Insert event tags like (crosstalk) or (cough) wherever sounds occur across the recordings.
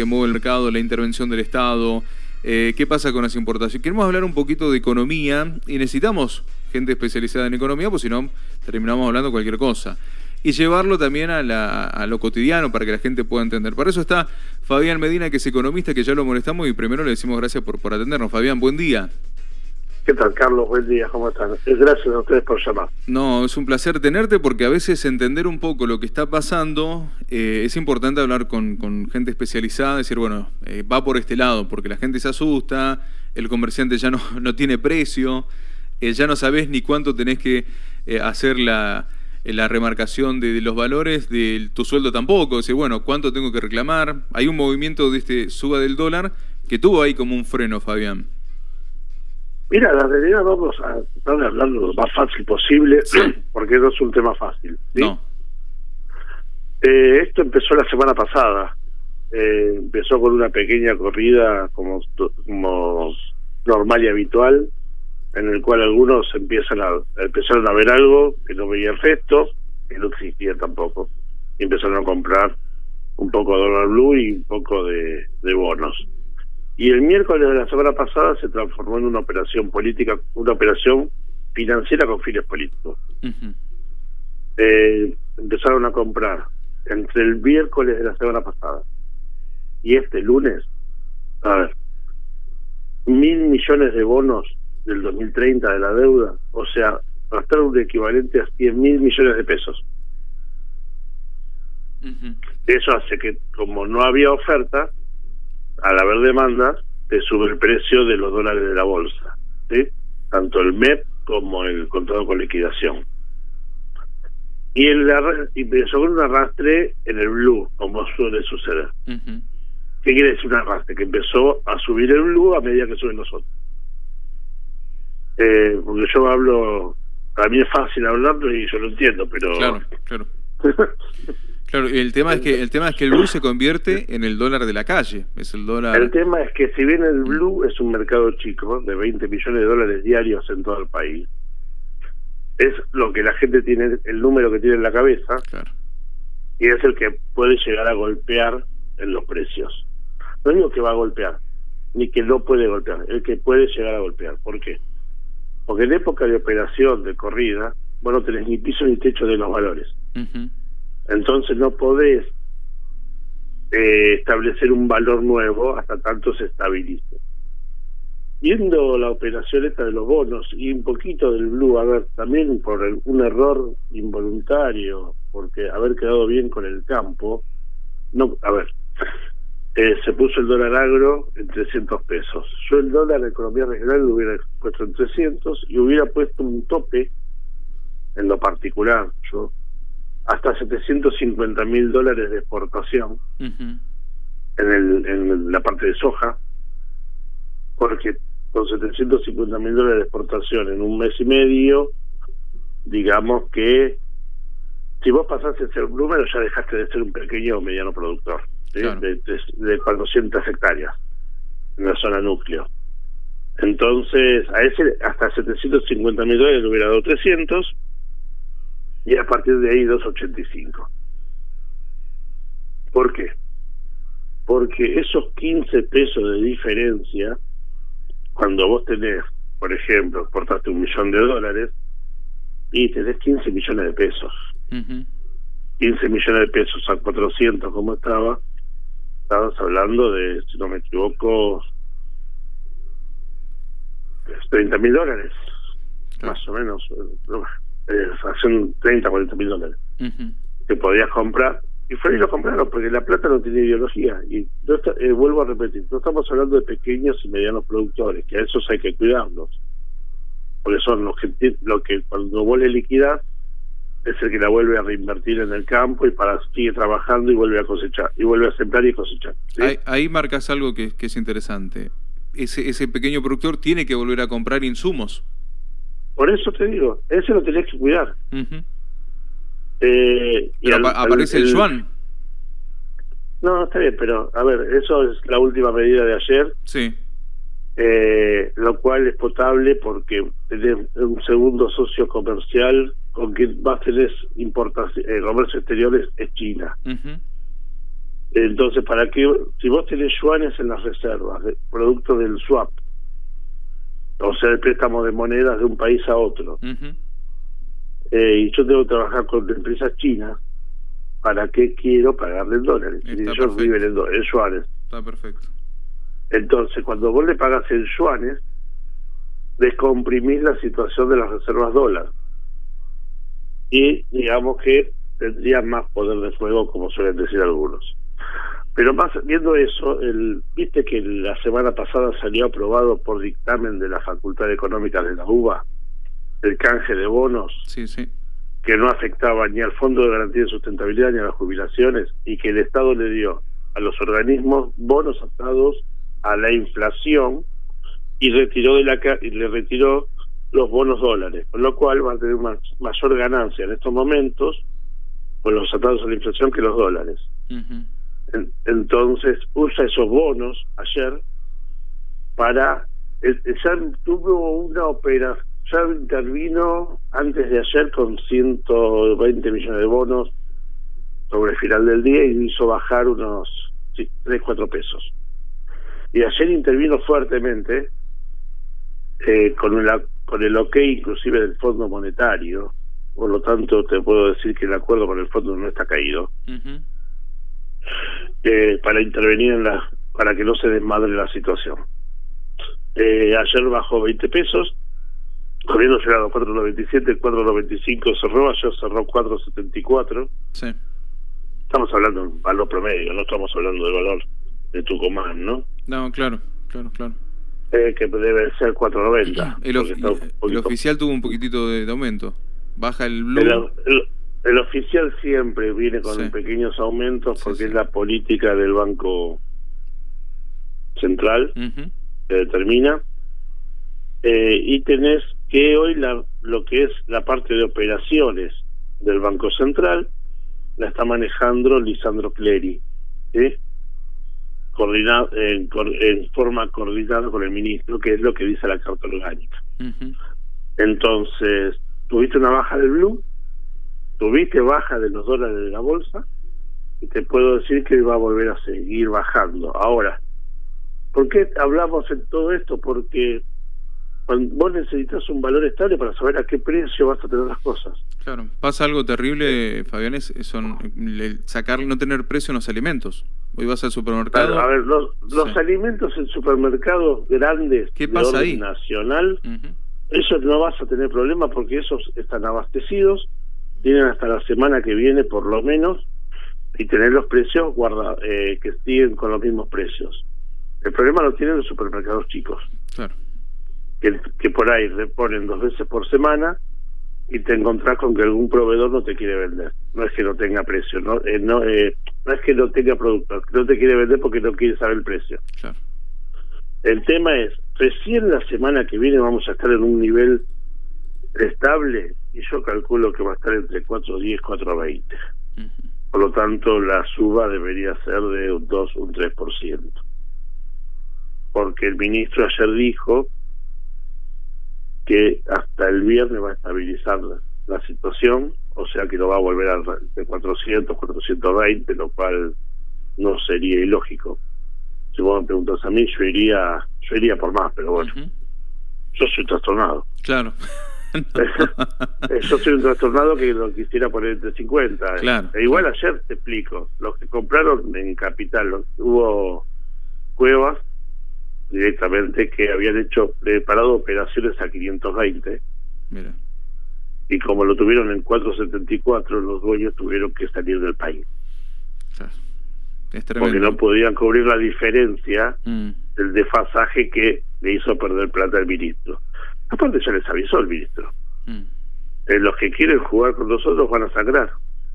que mueve el mercado, la intervención del Estado, eh, qué pasa con las importaciones. Queremos hablar un poquito de economía y necesitamos gente especializada en economía, pues si no terminamos hablando cualquier cosa. Y llevarlo también a, lo cotidiano para que la gente pueda entender. Para eso está Fabián Medina, que es economista, que ya lo molestamos y primero le decimos gracias por, por atendernos. Fabián, buen día. ¿Qué tal, Carlos? Buen día, ¿cómo están? Gracias a ustedes por llamar. No, es un placer tenerte porque a veces entender un poco lo que está pasando eh, es importante hablar con, gente especializada, decir, bueno, eh, va por este lado, porque la gente se asusta, el comerciante ya no, (laughs) tiene precio, eh, ya no sabes ni cuánto tenés que hacer la, remarcación de, los valores, de tu sueldo tampoco, decir, bueno, cuánto tengo que reclamar. Hay un movimiento de este suba del dólar que tuvo ahí como un freno, Fabián. Mira, la realidad vamos a tratar de hablar lo más fácil posible, (clears throat) porque no es un tema fácil. No. Eh, esto empezó la semana pasada. Eh, empezó con una pequeña corrida como, como normal y habitual, en el cual algunos empiezan a empezaron a ver algo que no veía el resto, que no existía tampoco. Y empezaron a comprar un poco de dólar blue y un poco de bonos. Y el miércoles de la semana pasada se transformó en una operación política, una operación financiera con fines políticos. eh, empezaron a comprar entre el miércoles de la semana pasada y este lunes, a ver, mil millones de bonos del 2030 de la deuda, o sea, gastaron un equivalente a 100 mil millones de pesos. Eso hace que, como no había oferta, al haber demanda, te sube el precio de los dólares de la bolsa, ¿sí? tanto el MEP como el contrato con liquidación. Y, el, y empezó con un arrastre en el blue, como suele suceder. ¿Qué quiere decir un arrastre? Que empezó a subir el blue a medida que suben los otros. Eh, porque yo hablo, para mí es fácil hablarlo y yo lo entiendo, pero... Claro, claro. (laughs) Claro, el tema es que el tema es que el blue se convierte en el dólar de la calle, es el dólar. El tema es que si bien el blue es un mercado chico de 20 millones de dólares diarios en todo el país, es lo que la gente tiene, el número que tiene en la cabeza, y es el que puede llegar a golpear en los precios. No digo que va a golpear, ni que no puede golpear, el que puede llegar a golpear. ¿Por qué? Porque en época de operación de corrida, vos no tenés ni piso ni techo de los valores. Entonces no podés eh, establecer un valor nuevo hasta tanto se estabilice. Viendo la operación esta de los bonos y un poquito del blue, a ver, también por un error involuntario, porque haber quedado bien con el campo, no, a ver, eh, se puso el dólar agro en 300 pesos. Yo el dólar de economía regional lo hubiera puesto en 300 y hubiera puesto un tope en lo particular. Yo hasta 750 mil dólares de exportación en, el, en la parte de soja, porque con 750 mil dólares de exportación en un mes y medio, digamos que si vos pasaste a ser un número ya dejaste de ser un pequeño o mediano productor de, de, de 400 hectáreas en la zona núcleo. Entonces, a ese hasta 750 mil dólares le hubiera dado 300 y a partir de ahí 2.85. ¿Por qué? Porque esos 15 pesos de diferencia, cuando vos tenés, por ejemplo, exportaste un millón de dólares y tenés 15 millones de pesos. 15 millones de pesos a 400 como estaba, estabas hablando de, si no me equivoco, 30 mil dólares, más o menos eh, hacen 30, 40 mil dólares que podías comprar. Y fue y lo compraron, porque la plata no tiene ideología. Y eh, vuelvo a repetir, no estamos hablando de pequeños y medianos productores, que a esos hay que cuidarlos. Porque son los que, lo que cuando vuelve liquidar es el que la vuelve a reinvertir en el campo y para sigue trabajando y vuelve a cosechar, y vuelve a sembrar y cosechar. Ahí, marcas algo que, que es interesante. Ese, ese pequeño productor tiene que volver a comprar insumos por eso te digo, ese lo tenés que cuidar. eh, y aparece el, yuan. No, está bien, pero a ver, eso es la última medida de ayer. Sí. Eh, lo cual es potable porque tenés un segundo socio comercial con quien más tenés eh, comercio exteriores es China. Entonces, ¿para qué? Si vos tenés yuanes en las reservas, producto del swap, o sea, el préstamo de monedas de un país a otro, eh, y yo tengo que trabajar con empresas chinas, ¿para qué quiero pagarle en dólares? y ellos viven en, en yuanes. Está perfecto. Entonces, cuando vos le pagas en yuanes, descomprimís la situación de las reservas dólares. Y digamos que tendría más poder de fuego, como suelen decir algunos. Pero más viendo eso, el, viste que la semana pasada salió aprobado por dictamen de la Facultad Económica de la UBA el canje de bonos, sí, sí. que no afectaba ni al Fondo de Garantía de Sustentabilidad ni a las jubilaciones, y que el Estado le dio a los organismos bonos atados a la inflación y retiró de la y le retiró los bonos dólares, con lo cual va a tener una mayor ganancia en estos momentos con los atados a la inflación que los dólares. Entonces usa esos bonos ayer para ya tuvo una operación ya intervino antes de ayer con 120 millones de bonos sobre el final del día y hizo bajar unos 3, 4 pesos. Y ayer intervino fuertemente eh, con, el, con el ok inclusive del Fondo Monetario, por lo tanto te puedo decir que el acuerdo con el fondo no está caído, eh, para intervenir en la para que no se desmadre la situación. Eh, ayer bajó 20 pesos, habiendo llegado a 4.97, 4.95 cerró, ayer cerró 4.74. Sí. Estamos hablando de valor promedio, no estamos hablando de valor de Tucumán, ¿no? No, claro, claro, claro. Eh, que debe ser 4.90. El, el oficial tuvo un poquitito de, aumento. Baja el blue. El, oficial siempre viene con pequeños aumentos porque es la política del Banco Central que determina. Eh, y tenés que hoy la, lo que es la parte de operaciones del Banco Central la está manejando Lisandro Clery. ¿sí? coordinado en, forma coordinada con el ministro, que es lo que dice la Carta Orgánica. Entonces, tuviste una baja del blue, tuviste baja de los dólares de la bolsa, y te puedo decir que va a volver a seguir bajando. Ahora, ¿por qué hablamos en todo esto? Porque vos necesitas un valor estable para saber a qué precio vas a tener las cosas. Claro, pasa algo terrible, Fabián, es son sacar, no tener precio en los alimentos. Hoy vas al supermercado. a ver, los, los alimentos en supermercados grandes ¿Qué pasa ahí? nacional, esos no vas a tener problema porque esos están abastecidos, tienen hasta la semana que viene por lo menos, y tener los precios guarda, eh, que siguen con los mismos precios. El problema lo tienen los supermercados chicos. Claro que, por ahí reponen dos veces por semana y te encontrás con que algún proveedor no te quiere vender. No es que no tenga precio, no eh, no, eh, no es que no tenga producto, no te quiere vender porque no quiere saber el precio. El tema es, recién la semana que viene vamos a estar en un nivel estable y yo calculo que va a estar entre 4.10 y 4.20. Por lo tanto, la suba debería ser de un 2, un 3%. Porque el ministro ayer dijo que hasta el viernes va a estabilizar la, situación, o sea que no va a volver a de 400, 420, lo cual no sería ilógico. Si vos me preguntas a mí, yo iría, yo iría por más, pero bueno, yo soy trastornado. Claro. (laughs) yo soy un trastornado que lo quisiera poner entre 50. Claro. E igual ayer te explico, los que compraron en Capital, hubo cuevas directamente que habían hecho preparado operaciones a 520 Mira. y como lo tuvieron en 474 los dueños tuvieron que salir del país porque no podían cubrir la diferencia mm. del desfasaje que le hizo perder plata al ministro aparte ya les avisó el ministro mm. eh, los que quieren jugar con nosotros van a sangrar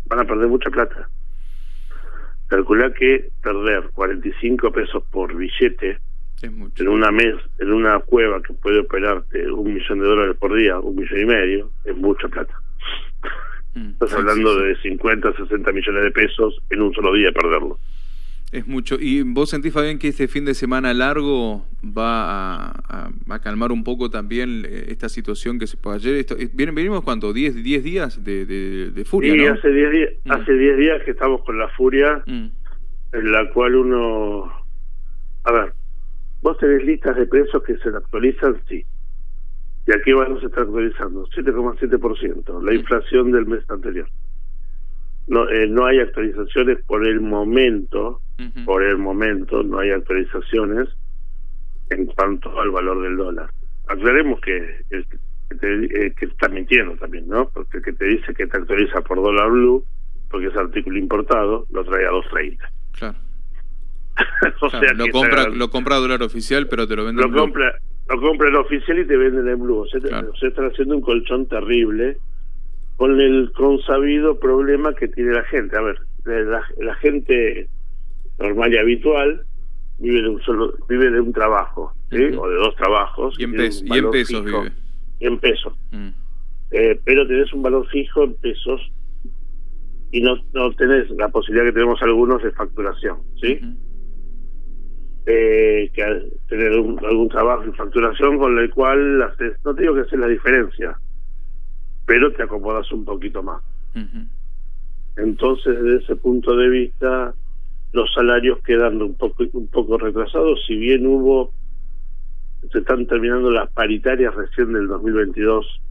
van a perder mucha plata calcula que perder 45 pesos por billete en una mes, en una cueva que puede operarte un millón de dólares por día, un millón y medio, es mucha plata. Mm, Estás hablando de 50, 60 millones de pesos en un solo día perderlo. Es mucho. ¿Y vos sentís, Fabián, que este fin de semana largo va a, a, calmar un poco también eh, esta situación que se puede ayer? Esto, eh, ¿Venimos cuánto? ¿10, 10 días de, de, furia? Sí, hace 10 días, mm. hace 10 días que estamos con la furia. Mm en la cual uno... A ver, vos tenés listas de precios que se actualizan, sí. ¿Y aquí van se está actualizando? 7,7%, la inflación del mes anterior. No, eh, no hay actualizaciones por el momento, por el momento no hay actualizaciones en cuanto al valor del dólar. Aclaremos que el que, te, eh, que está mintiendo también, ¿no? Porque el que te dice que te actualiza por dólar blue, porque es artículo importado, lo trae a 2.30. Claro. (laughs) o sea lo compra lo compra dólar oficial, pero te lo vende lo compra lo compra el oficial y te venden en blue. O sea, se están haciendo un colchón terrible con el consabido problema que tiene la gente. A ver, la, gente normal y habitual vive de un solo vive de un trabajo, ¿sí? o de dos trabajos. Y en, y en pesos vive. en pesos. Mm. Eh, pero tenés un valor fijo en pesos y no, no tenés la posibilidad que tenemos algunos de facturación, ¿sí? eh, que tener algún trabajo en facturación con el cual haces, no te digo que haces la diferencia, pero te acomodas un poquito más. Entonces, desde ese punto de vista, los salarios quedan un poco, un poco retrasados, si bien hubo, se están terminando las paritarias recién del 2022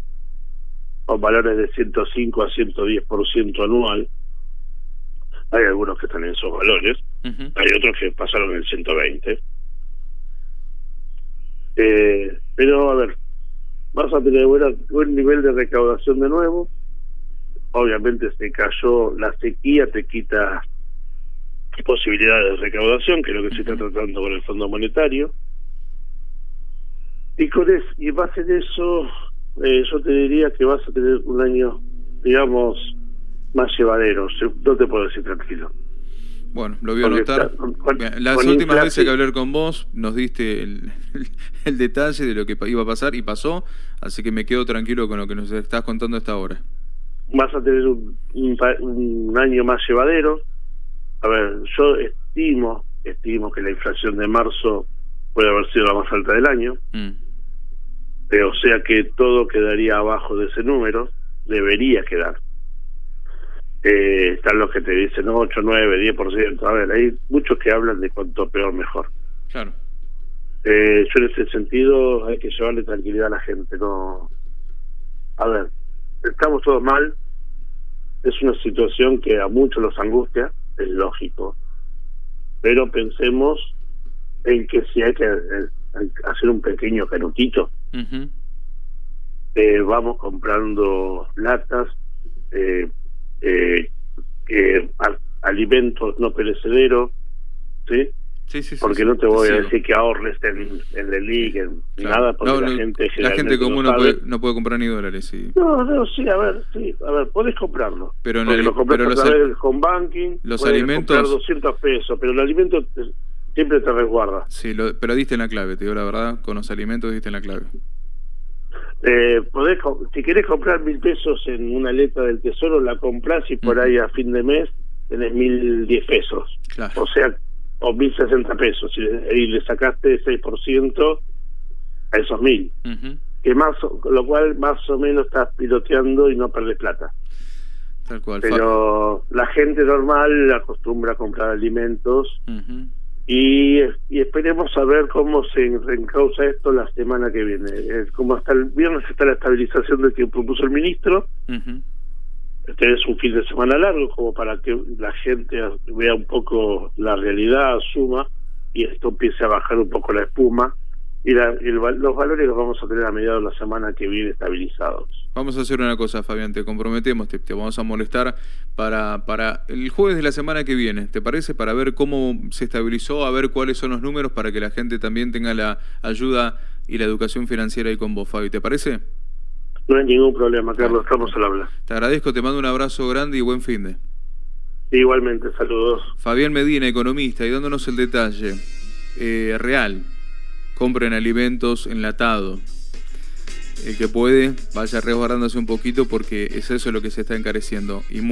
con valores de 105 a 110% anual, hay algunos que están en esos valores, hay otros que pasaron el 120. Eh, pero, a ver, vas a tener buen nivel de recaudación de nuevo. Obviamente se cayó la sequía, te quita posibilidades de recaudación, que es lo que se está tratando con el Fondo Monetario. Y con es, y base en eso, eh, yo te diría que vas a tener un año, digamos, más llevaderos, no te puedo decir tranquilo. Bueno, lo voy a notar. Las últimas veces que hablé con vos nos diste el, (laughs) el, detalle de lo que iba a pasar y pasó, así que me quedo tranquilo con lo que nos estás contando hasta ahora. Vas a tener un, un, año más llevadero. A ver, yo estimo, estimo que la inflación de marzo puede haber sido la más alta del año. Mm. Eh, o sea que todo quedaría abajo de ese número, debería quedar eh, están los que te dicen 8, 9, 10%. A ver, hay muchos que hablan de cuanto peor mejor. Claro. Eh, yo en ese sentido hay que llevarle tranquilidad a la gente. no A ver, estamos todos mal. Es una situación que a muchos los angustia, es lógico. Pero pensemos en que si hay que eh, hacer un pequeño canutito, eh, vamos comprando latas, eh, eh, alimentos no perecederos, ¿sí? Sí, sí, porque no te voy a decir que ahorres en, en el link, en nada, porque la gente La gente común no puede, no puede comprar ni dólares. Sí. No, no, sí, a ver, sí, a ver, podés comprarlo. Pero, en el, lo pero del home banking, los alimentos... comprar 200 pesos, pero el alimento siempre te resguarda. Sí, lo, pero diste en la clave, te digo la verdad, con los alimentos diste en la clave. Eh, podés, si querés comprar mil pesos en una letra del tesoro, la compras y por ahí a fin de mes tenés mil diez pesos. O sea, o mil sesenta pesos. Y, le sacaste 6% a esos mil. que más Lo cual más o menos estás piloteando y no perdés plata. Tal cual. Pero la gente normal acostumbra a comprar alimentos y, y, esperemos a ver cómo se reencausa esto la semana que viene. como hasta el viernes está la estabilización del que propuso el ministro. Este es un fin de semana largo, como para que la gente vea un poco la realidad, asuma y esto empiece a bajar un poco la espuma y, los valores los vamos a tener a mediados de la semana que viene estabilizados. Vamos a hacer una cosa, Fabián, te comprometemos, te, vamos a molestar para, para el jueves de la semana que viene, ¿te parece? Para ver cómo se estabilizó, a ver cuáles son los números para que la gente también tenga la ayuda y la educación financiera ahí con vos, Fabi, ¿te parece? No hay ningún problema, Carlos, estamos al habla. Te agradezco, te mando un abrazo grande y buen fin de. Igualmente, saludos. Fabián Medina, economista, y dándonos el detalle eh, real compren alimentos enlatados. El que puede, vaya resguardándose un poquito porque es eso lo que se está encareciendo. Y